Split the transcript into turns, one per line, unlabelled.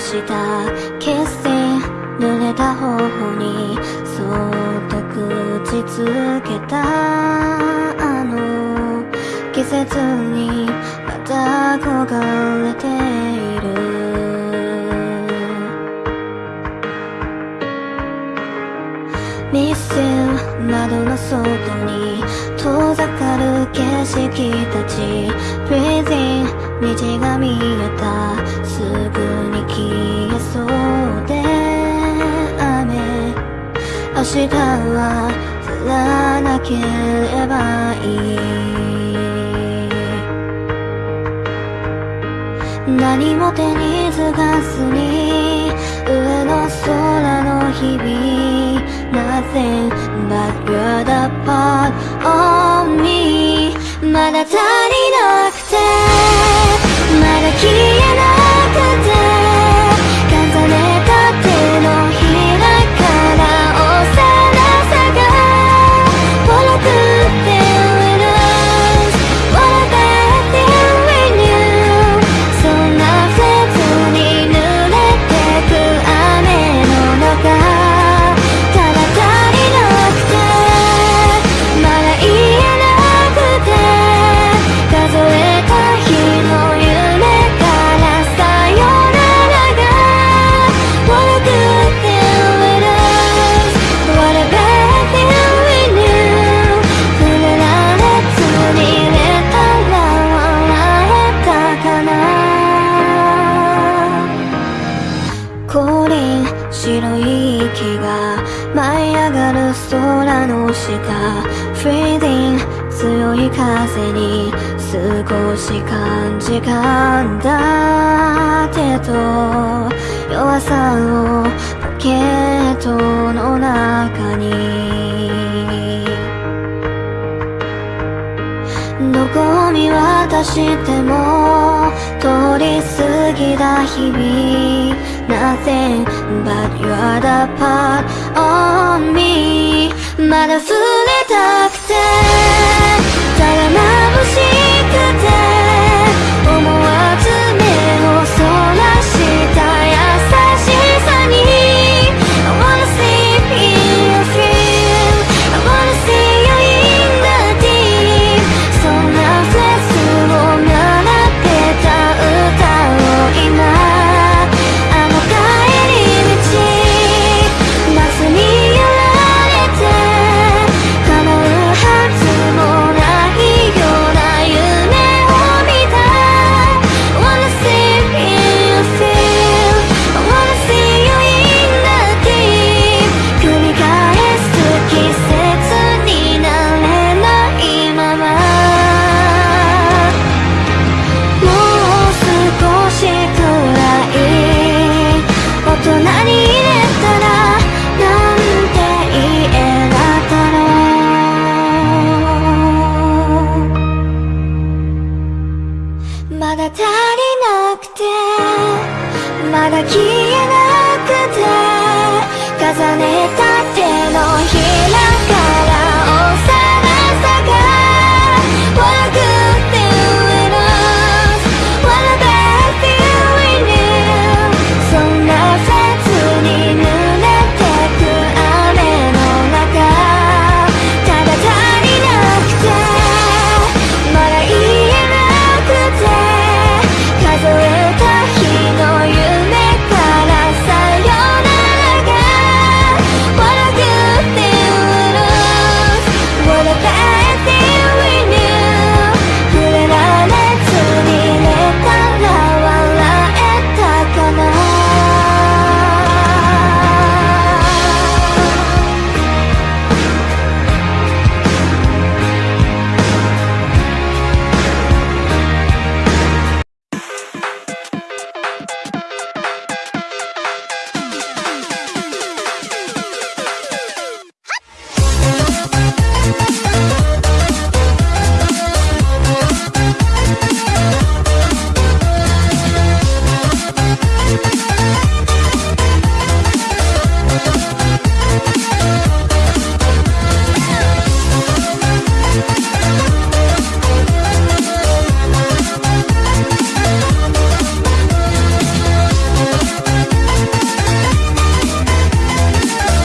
したキッシ濡れた頬にそっと口つけたあの季節にまた焦がれている。ミス窓の外に遠ざかる景色たち。Breathing 虹が見えた。そうで雨明日は降らなければいい何も手につかずに上の空の日々 Nothing but you're the part of me まだ足りなくての下 Freezing 強い風に少し感じかんだ手と弱さをポケットの中に。どこを見渡しても通り過ぎた日々。Nothing but you're the part of me まだ触れたくて。такие